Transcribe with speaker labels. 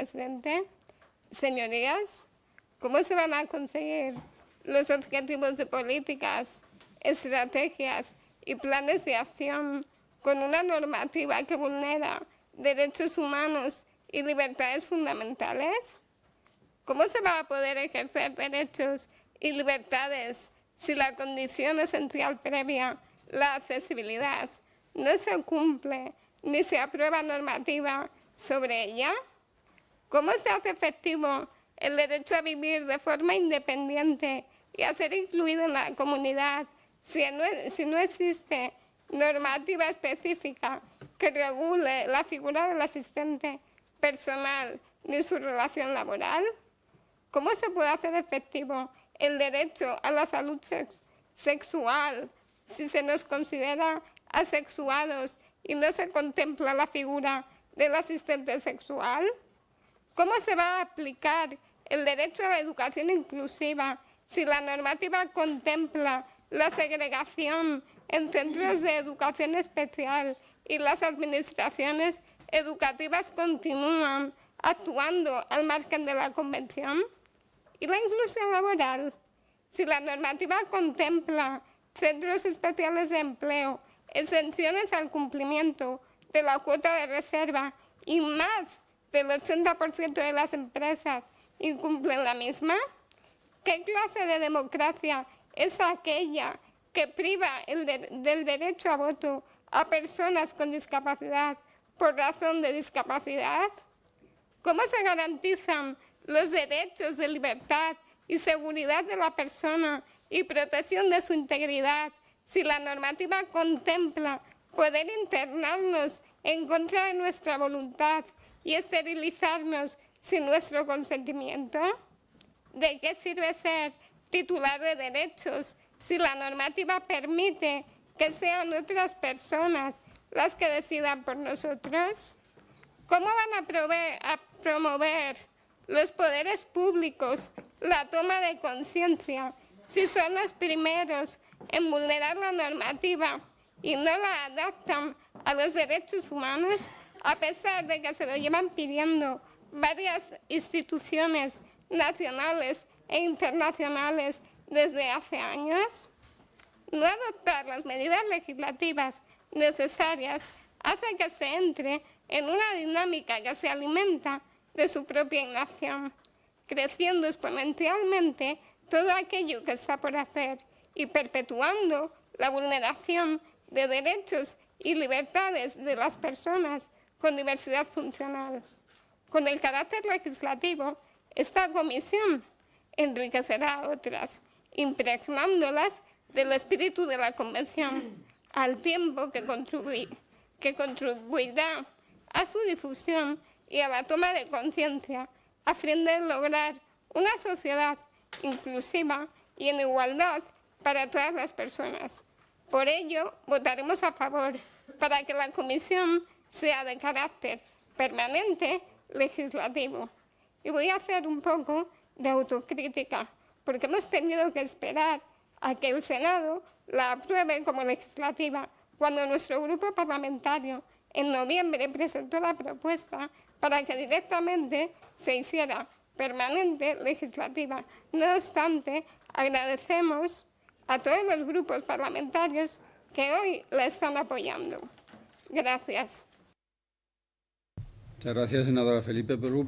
Speaker 1: presidente. Señorías, ¿cómo se van a conseguir los objetivos de políticas, estrategias y planes de acción con una normativa que vulnera derechos humanos y libertades fundamentales? ¿Cómo se va a poder ejercer derechos y libertades si la condición esencial previa, la accesibilidad, no se cumple ni se aprueba normativa sobre ella? ¿Cómo se hace efectivo el derecho a vivir de forma independiente y a ser incluido en la comunidad si no, existe normativa específica que regule la figura del asistente personal ni su relación laboral? ¿Cómo se puede hacer efectivo el derecho a la salud sexual si se nos considera asexuados y no se contempla la figura del asistente sexual? ¿Cómo se va a aplicar el derecho a la educación inclusiva si la normativa contempla la segregación en centros de educación especial y las administraciones educativas continúan actuando al margen de la Convención? ¿Y la inclusión laboral? Si la normativa contempla centros especiales de empleo, exenciones al cumplimiento de la cuota de reserva y más del 80% de las empresas incumplen la misma? ¿Qué clase de democracia es aquella que priva del derecho a voto a personas con discapacidad por razón de discapacidad? ¿Cómo se garantizan los derechos de libertad y seguridad de la persona y protección de su integridad si la normativa contempla poder internarnos en contra de nuestra voluntad y esterilizarnos sin nuestro consentimiento? ¿De qué sirve ser titular de derechos si la normativa permite que sean otras personas las que decidan por nosotros? ¿Cómo van a, a promover los poderes públicos la toma de conciencia si son los primeros en vulnerar la normativa y no la adaptan a los derechos humanos, a pesar de que se lo llevan pidiendo varias instituciones nacionales e internacionales desde hace años? No adoptar las medidas legislativas necesarias hace que se entre en una dinámica que se alimenta de su propia inacción, creciendo exponencialmente todo aquello que está por hacer y perpetuando la vulneración de derechos y libertades de las personas con diversidad funcional. Con el carácter legislativo, esta comisión enriquecerá a otras, impregnándolas del espíritu de la Convención, al tiempo que, contribuirá a su difusión y a la toma de conciencia a fin de lograr una sociedad inclusiva y en igualdad para todas las personas. Por ello, votaremos a favor para que la Comisión sea de carácter permanente legislativo. Y voy a hacer un poco de autocrítica, porque hemos tenido que esperar a que el Senado la apruebe como legislativa, cuando nuestro grupo parlamentario en noviembre presentó la propuesta para que directamente se hiciera permanente legislativa. No obstante, agradecemos a todos los grupos parlamentarios que hoy la están apoyando. Gracias.
Speaker 2: Muchas gracias, senadora Felipe Perú.